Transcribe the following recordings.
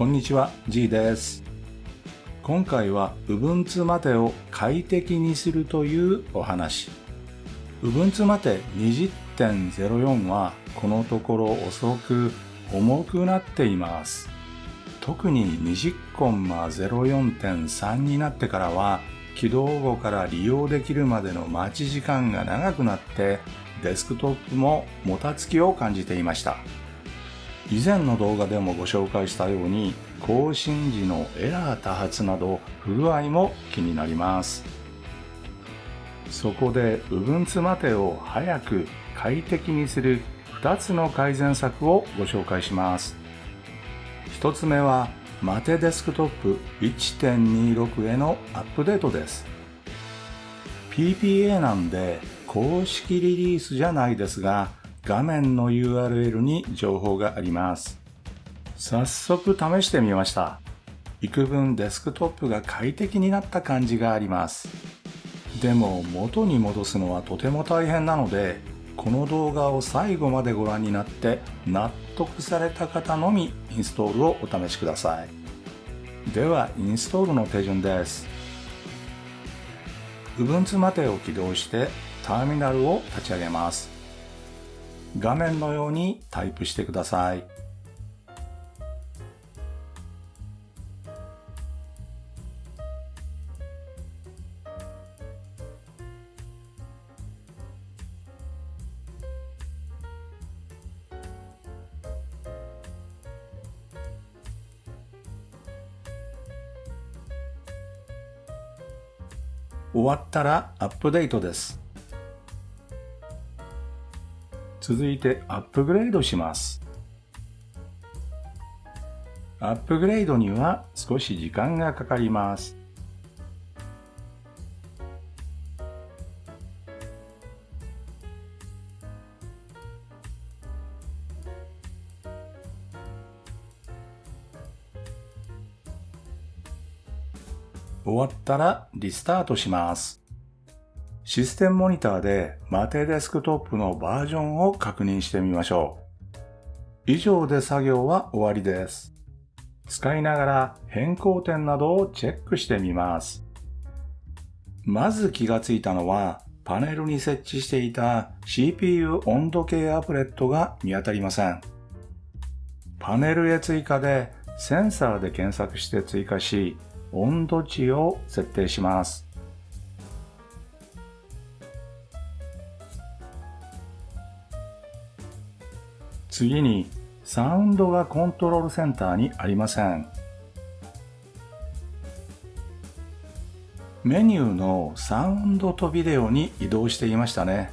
こんにちは、G です。今回は Ubuntu までを快適にするというお話。Ubuntu まで20.04はこのところ遅く重くなっています。特に20.04.3になってからは起動後から利用できるまでの待ち時間が長くなってデスクトップももたつきを感じていました。以前の動画でもご紹介したように更新時のエラー多発など不具合も気になります。そこで Ubuntu マテを早く快適にする2つの改善策をご紹介します。1つ目はマテデスクトップ1.26へのアップデートです。PPA なんで公式リリースじゃないですが画面の URL に情報があります。早速試してみました。幾分デスクトップが快適になった感じがあります。でも元に戻すのはとても大変なので、この動画を最後までご覧になって納得された方のみインストールをお試しください。ではインストールの手順です。Ubuntu マテを起動してターミナルを立ち上げます。画面のようにタイプしてください。終わったらアップデートです。続いてアップグレードします。アップグレードには少し時間がかかります。終わったらリスタートします。システムモニターでマテデスクトップのバージョンを確認してみましょう。以上で作業は終わりです。使いながら変更点などをチェックしてみます。まず気がついたのはパネルに設置していた CPU 温度計アプレットが見当たりません。パネルへ追加でセンサーで検索して追加し温度値を設定します。次にサウンドがコントロールセンターにありません。メニューのサウンドとビデオに移動していましたね。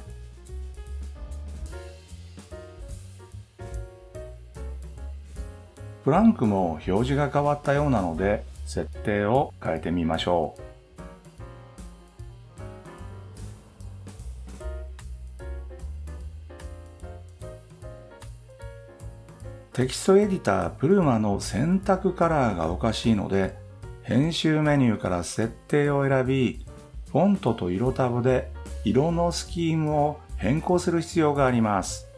プランクも表示が変わったようなので設定を変えてみましょう。テキストエディタープルマの選択カラーがおかしいので編集メニューから設定を選びフォントと色タブで色のスキームを変更する必要があります。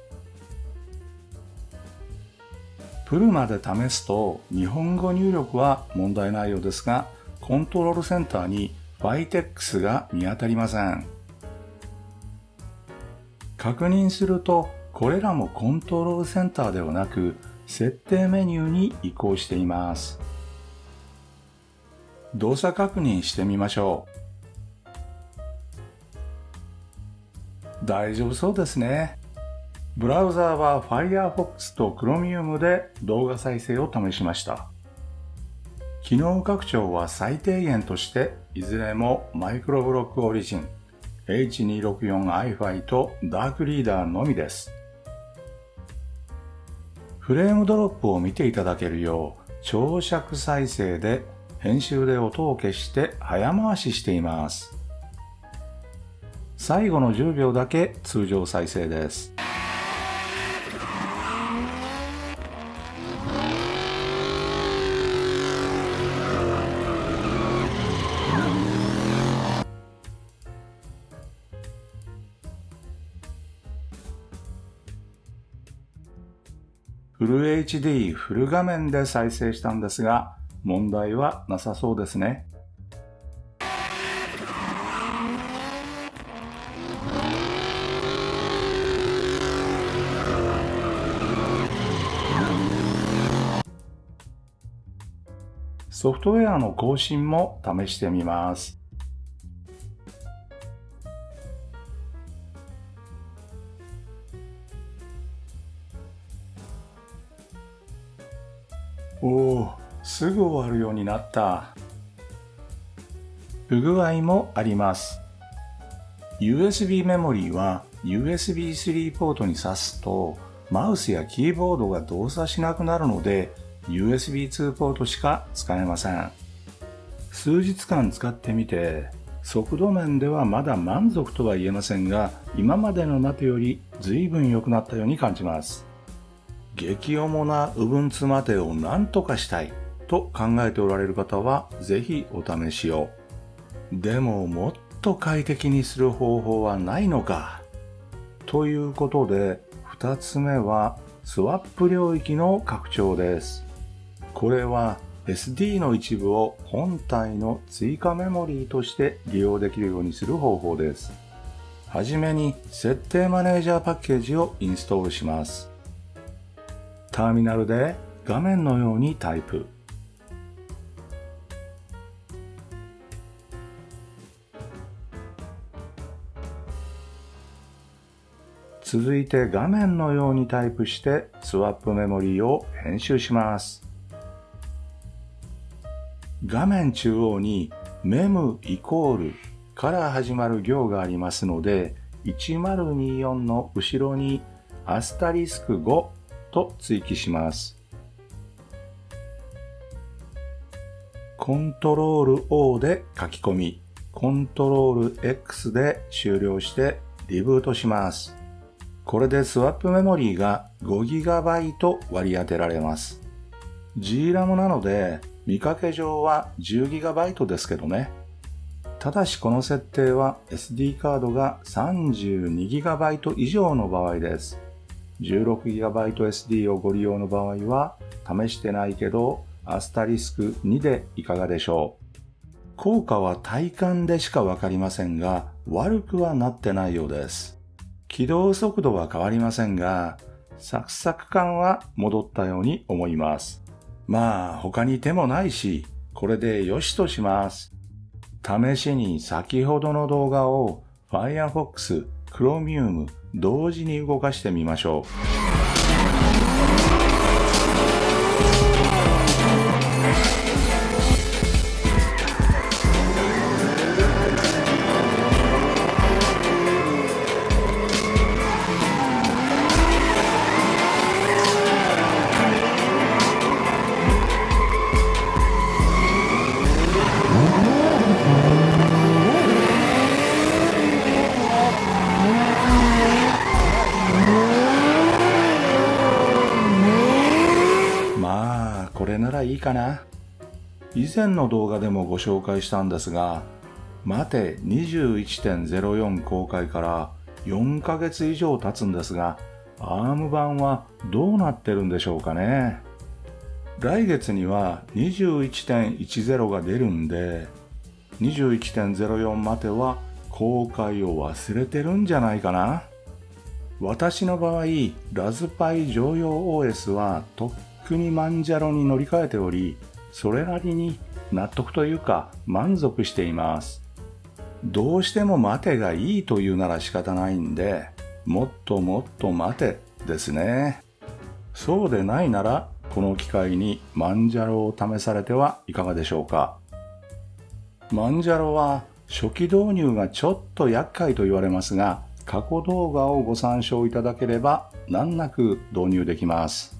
プルマで試すと日本語入力は問題ないようですが、コントロールセンターに Vitex が見当たりません。確認すると、これらもコントロールセンターではなく、設定メニューに移行しています。動作確認してみましょう。大丈夫そうですね。ブラウザーは Firefox と Chromium で動画再生を試しました。機能拡張は最低限として、いずれもマイクロブロックオリジン、H264iFi とダークリーダーのみです。フレームドロップを見ていただけるよう、長尺再生で編集で音を消して早回ししています。最後の10秒だけ通常再生です。フル HD フル画面で再生したんですが、問題はなさそうですね。ソフトウェアの更新も試してみます。おお、すぐ終わるようになった。不具合もあります。USB メモリーは USB3 ポートに挿すとマウスやキーボードが動作しなくなるので USB2 ポートしか使えません。数日間使ってみて、速度面ではまだ満足とは言えませんが、今までのマテより随分良くなったように感じます。激重な Ubuntu マテを何とかしたいと考えておられる方は、ぜひお試しを。でももっと快適にする方法はないのか。ということで、二つ目はスワップ領域の拡張です。これは SD の一部を本体の追加メモリーとして利用できるようにする方法です。はじめに設定マネージャーパッケージをインストールします。ターミナルで画面のようにタイプ。続いて画面のようにタイプしてスワップメモリーを編集します。画面中央にメムイコールから始まる行がありますので、1024の後ろにアスタリスク5と追記します。コントロール O で書き込み、コントロール X で終了してリブートします。これでスワップメモリーが 5GB 割り当てられます。GRAM なので見かけ上は 10GB ですけどね。ただしこの設定は SD カードが 32GB 以上の場合です。16GB SD をご利用の場合は試してないけどアスタリスク2でいかがでしょう効果は体感でしかわかりませんが悪くはなってないようです。起動速度は変わりませんがサクサク感は戻ったように思います。まあ他に手もないし、これでよしとします。試しに先ほどの動画を Firefox、クロミウム同時に動かしてみましょう。かな？以前の動画でもご紹介したんですが、待て21.04公開から4ヶ月以上経つんですが、ARM 版はどうなってるんでしょうかね？来月には21.10が出るんで、21.04までは公開を忘れてるんじゃないかな？私の場合、ラズパイ常用 OS はとっくにマンジャロに乗り換えており、それなりに納得というか満足しています。どうしても待てがいいというなら仕方ないんで、もっともっと待てですね。そうでないなら、この機会にマンジャロを試されてはいかがでしょうか。マンジャロは初期導入がちょっと厄介と言われますが、過去動画をご参照いただければ難なく導入できます。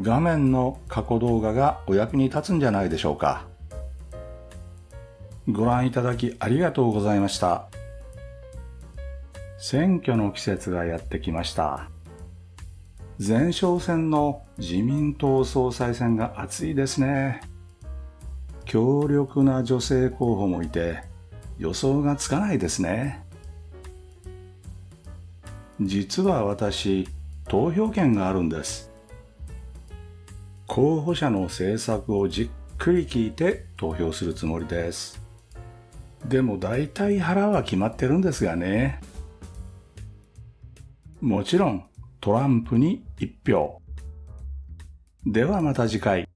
画面の過去動画がお役に立つんじゃないでしょうか。ご覧いただきありがとうございました。選挙の季節がやってきました。前哨戦の自民党総裁選が熱いですね。強力な女性候補もいて予想がつかないですね。実は私、投票権があるんです。候補者の政策をじっくり聞いて投票するつもりです。でも大体腹は決まってるんですがね。もちろんトランプに一票。ではまた次回。